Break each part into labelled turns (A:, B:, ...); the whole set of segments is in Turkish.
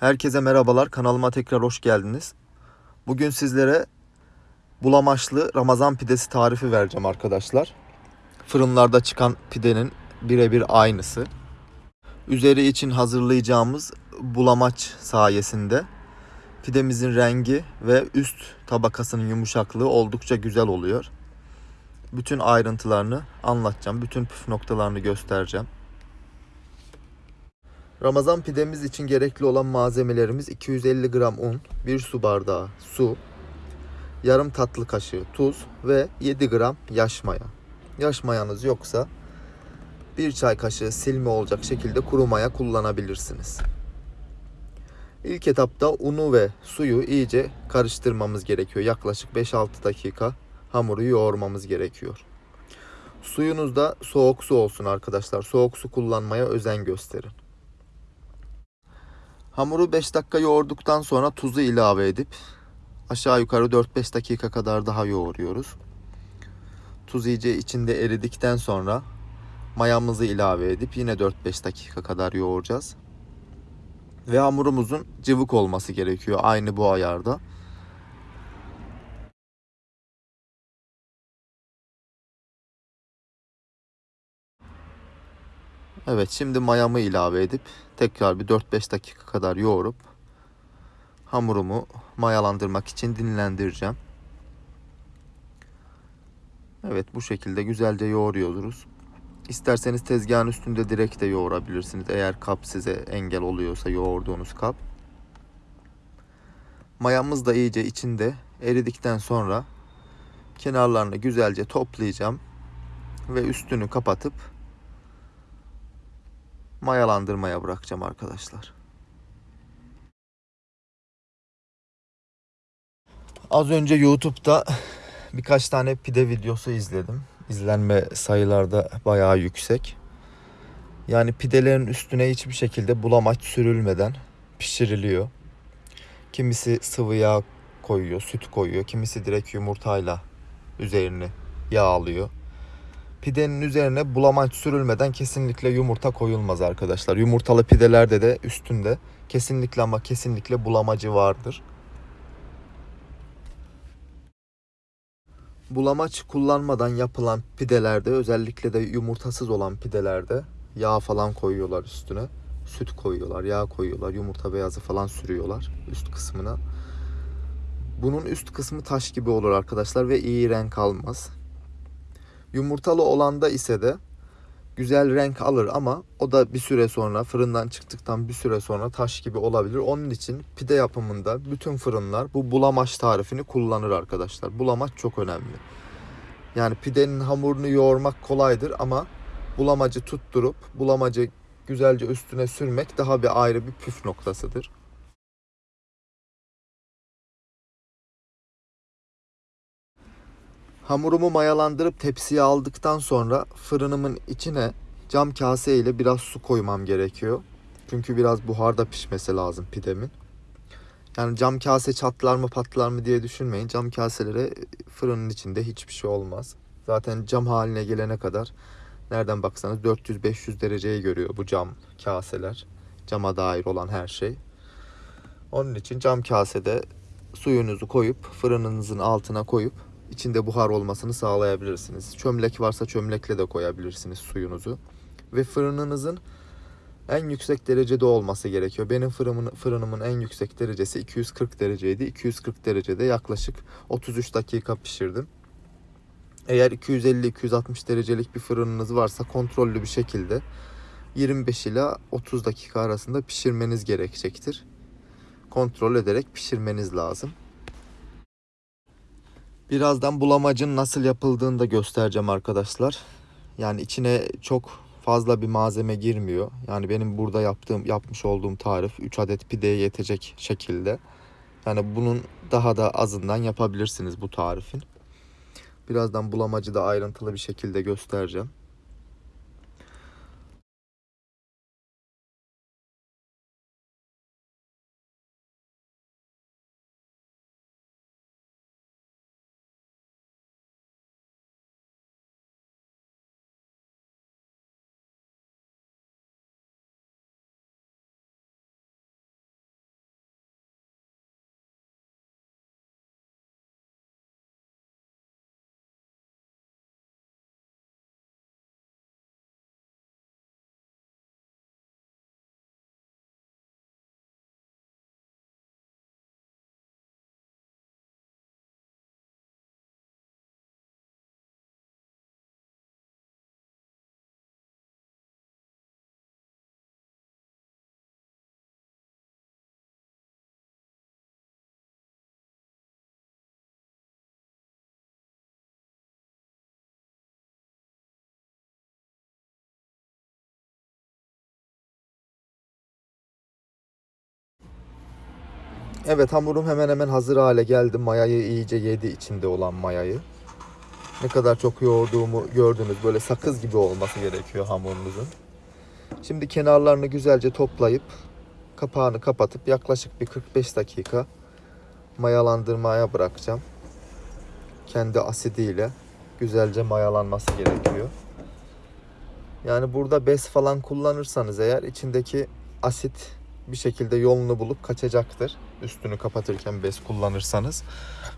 A: Herkese merhabalar. Kanalıma tekrar hoş geldiniz. Bugün sizlere bulamaçlı Ramazan pidesi tarifi vereceğim arkadaşlar. Fırınlarda çıkan pidenin birebir aynısı. Üzeri için hazırlayacağımız bulamaç sayesinde pidemizin rengi ve üst tabakasının yumuşaklığı oldukça güzel oluyor. Bütün ayrıntılarını anlatacağım. Bütün püf noktalarını göstereceğim. Ramazan pidemiz için gerekli olan malzemelerimiz 250 gram un, 1 su bardağı su, yarım tatlı kaşığı tuz ve 7 gram yaş maya. Yaş mayanız yoksa 1 çay kaşığı silme olacak şekilde kuru maya kullanabilirsiniz. İlk etapta unu ve suyu iyice karıştırmamız gerekiyor. Yaklaşık 5-6 dakika hamuru yoğurmamız gerekiyor. Suyunuz da soğuk su olsun arkadaşlar. Soğuk su kullanmaya özen gösterin. Hamuru 5 dakika yoğurduktan sonra tuzu ilave edip aşağı yukarı 4-5 dakika kadar daha yoğuruyoruz. Tuz iyice içinde eridikten sonra mayamızı ilave edip yine 4-5 dakika kadar yoğuracağız. Ve hamurumuzun cıvık olması gerekiyor aynı bu ayarda. Evet şimdi mayamı ilave edip tekrar bir 4-5 dakika kadar yoğurup hamurumu mayalandırmak için dinlendireceğim. Evet bu şekilde güzelce yoğuruyoruz. İsterseniz tezgahın üstünde direkt de yoğurabilirsiniz. Eğer kap size engel oluyorsa yoğurduğunuz kap. Mayamız da iyice içinde eridikten sonra kenarlarını güzelce toplayacağım ve üstünü kapatıp mayalandırmaya bırakacağım arkadaşlar. Az önce YouTube'da birkaç tane pide videosu izledim. İzlenme sayılarda bayağı yüksek. Yani pidelerin üstüne hiçbir şekilde bulamaç sürülmeden pişiriliyor. Kimisi sıvı yağ koyuyor, süt koyuyor. Kimisi direkt yumurtayla üzerini yağlıyor. Pidenin üzerine bulamaç sürülmeden kesinlikle yumurta koyulmaz arkadaşlar. Yumurtalı pidelerde de üstünde kesinlikle ama kesinlikle bulamacı vardır. Bulamaç kullanmadan yapılan pidelerde özellikle de yumurtasız olan pidelerde yağ falan koyuyorlar üstüne. Süt koyuyorlar, yağ koyuyorlar, yumurta beyazı falan sürüyorlar üst kısmına. Bunun üst kısmı taş gibi olur arkadaşlar ve iyi renk almaz. Yumurtalı olanda ise de güzel renk alır ama o da bir süre sonra fırından çıktıktan bir süre sonra taş gibi olabilir. Onun için pide yapımında bütün fırınlar bu bulamaç tarifini kullanır arkadaşlar. Bulamaç çok önemli. Yani pidenin hamurunu yoğurmak kolaydır ama bulamacı tutturup bulamacı güzelce üstüne sürmek daha bir ayrı bir püf noktasıdır. Hamurumu mayalandırıp tepsiye aldıktan sonra fırınımın içine cam kase ile biraz su koymam gerekiyor. Çünkü biraz buharda pişmesi lazım pidemin. Yani cam kase çatlar mı patlar mı diye düşünmeyin. Cam kaselere fırının içinde hiçbir şey olmaz. Zaten cam haline gelene kadar nereden baksanız 400-500 dereceyi görüyor bu cam kaseler. Cama dair olan her şey. Onun için cam kasede suyunuzu koyup fırınınızın altına koyup içinde buhar olmasını sağlayabilirsiniz. Çömlek varsa çömlekle de koyabilirsiniz suyunuzu. Ve fırınınızın en yüksek derecede olması gerekiyor. Benim fırınımın, fırınımın en yüksek derecesi 240 dereceydi. 240 derecede yaklaşık 33 dakika pişirdim. Eğer 250-260 derecelik bir fırınınız varsa kontrollü bir şekilde 25 ila 30 dakika arasında pişirmeniz gerekecektir. Kontrol ederek pişirmeniz lazım. Birazdan bulamacın nasıl yapıldığını da göstereceğim arkadaşlar. Yani içine çok fazla bir malzeme girmiyor. Yani benim burada yaptığım yapmış olduğum tarif 3 adet pideye yetecek şekilde. Yani bunun daha da azından yapabilirsiniz bu tarifin. Birazdan bulamacı da ayrıntılı bir şekilde göstereceğim. Evet hamurum hemen hemen hazır hale geldi. Mayayı iyice yedi içinde olan mayayı. Ne kadar çok yoğurduğumu gördünüz. Böyle sakız gibi olması gerekiyor hamurunuzun. Şimdi kenarlarını güzelce toplayıp kapağını kapatıp yaklaşık bir 45 dakika mayalandırmaya bırakacağım. Kendi asidiyle güzelce mayalanması gerekiyor. Yani burada bez falan kullanırsanız eğer içindeki asit bir şekilde yolunu bulup kaçacaktır. Üstünü kapatırken bez kullanırsanız.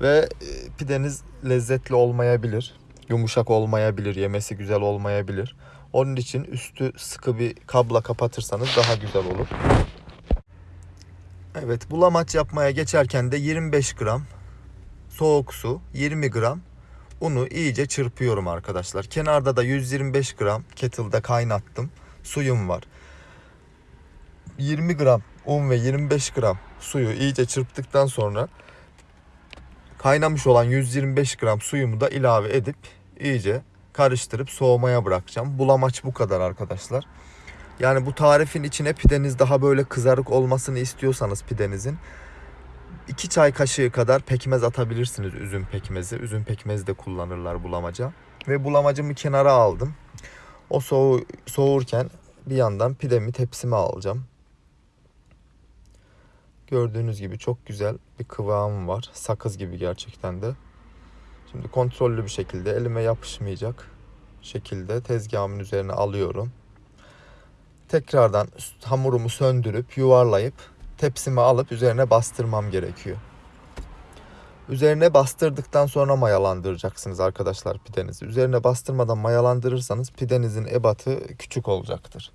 A: Ve e, pideniz lezzetli olmayabilir. Yumuşak olmayabilir. Yemesi güzel olmayabilir. Onun için üstü sıkı bir kabla kapatırsanız daha güzel olur. Evet bulamaç yapmaya geçerken de 25 gram soğuk su, 20 gram unu iyice çırpıyorum arkadaşlar. Kenarda da 125 gram kettle'da kaynattım. Suyum var. 20 gram un ve 25 gram suyu iyice çırptıktan sonra kaynamış olan 125 gram suyumu da ilave edip iyice karıştırıp soğumaya bırakacağım. Bulamaç bu kadar arkadaşlar. Yani bu tarifin içine pideniz daha böyle kızarık olmasını istiyorsanız pidenizin 2 çay kaşığı kadar pekmez atabilirsiniz üzüm pekmezi. Üzüm pekmezi de kullanırlar bulamaca. Ve bulamacımı kenara aldım. O soğu soğurken bir yandan pidemi tepsime alacağım. Gördüğünüz gibi çok güzel bir kıvamı var. Sakız gibi gerçekten de. Şimdi kontrollü bir şekilde elime yapışmayacak şekilde tezgahımın üzerine alıyorum. Tekrardan hamurumu söndürüp yuvarlayıp tepsime alıp üzerine bastırmam gerekiyor. Üzerine bastırdıktan sonra mayalandıracaksınız arkadaşlar pidenizi. Üzerine bastırmadan mayalandırırsanız pidenizin ebatı küçük olacaktır.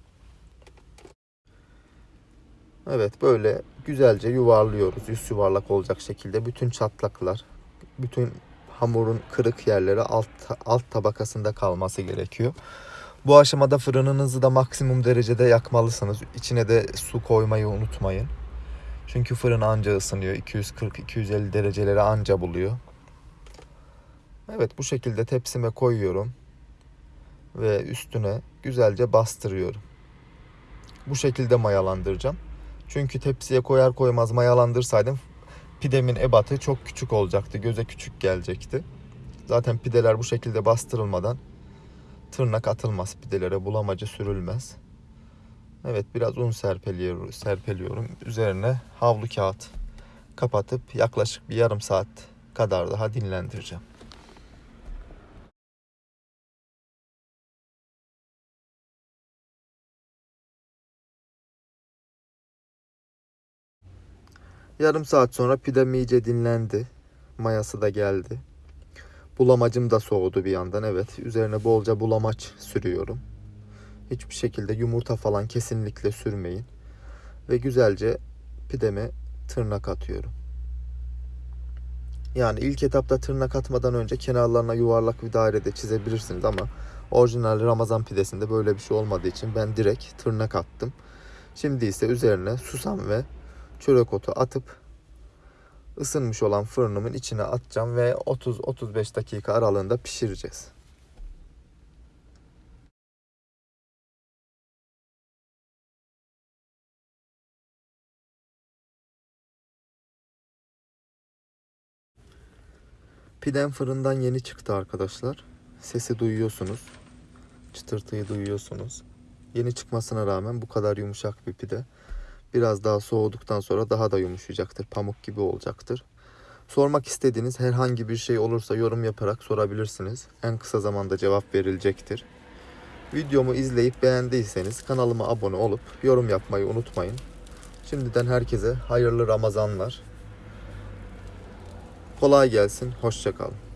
A: Evet böyle güzelce yuvarlıyoruz. Yüz yuvarlak olacak şekilde bütün çatlaklar, bütün hamurun kırık yerleri alt, alt tabakasında kalması gerekiyor. Bu aşamada fırınınızı da maksimum derecede yakmalısınız. İçine de su koymayı unutmayın. Çünkü fırın anca ısınıyor. 240-250 dereceleri anca buluyor. Evet bu şekilde tepsime koyuyorum. Ve üstüne güzelce bastırıyorum. Bu şekilde mayalandıracağım. Çünkü tepsiye koyar koymaz mayalandırsaydım pidemin ebatı çok küçük olacaktı. Göze küçük gelecekti. Zaten pideler bu şekilde bastırılmadan tırnak atılmaz pidelere. Bulamacı sürülmez. Evet biraz un serpeliyorum, serpeliyorum. Üzerine havlu kağıt kapatıp yaklaşık bir yarım saat kadar daha dinlendireceğim. Yarım saat sonra pidem iyice dinlendi. Mayası da geldi. Bulamacım da soğudu bir yandan. Evet üzerine bolca bulamaç sürüyorum. Hiçbir şekilde yumurta falan kesinlikle sürmeyin. Ve güzelce pideme tırnak atıyorum. Yani ilk etapta tırnak atmadan önce kenarlarına yuvarlak bir dairede çizebilirsiniz ama orijinal Ramazan pidesinde böyle bir şey olmadığı için ben direkt tırnak attım. Şimdi ise üzerine susam ve çörek otu atıp ısınmış olan fırınımın içine atacağım ve 30-35 dakika aralığında pişireceğiz. Pidem fırından yeni çıktı arkadaşlar. Sesi duyuyorsunuz. Çıtırtıyı duyuyorsunuz. Yeni çıkmasına rağmen bu kadar yumuşak bir pide. Biraz daha soğuduktan sonra daha da yumuşayacaktır. Pamuk gibi olacaktır. Sormak istediğiniz herhangi bir şey olursa yorum yaparak sorabilirsiniz. En kısa zamanda cevap verilecektir. Videomu izleyip beğendiyseniz kanalıma abone olup yorum yapmayı unutmayın. Şimdiden herkese hayırlı Ramazanlar. Kolay gelsin, hoşçakalın.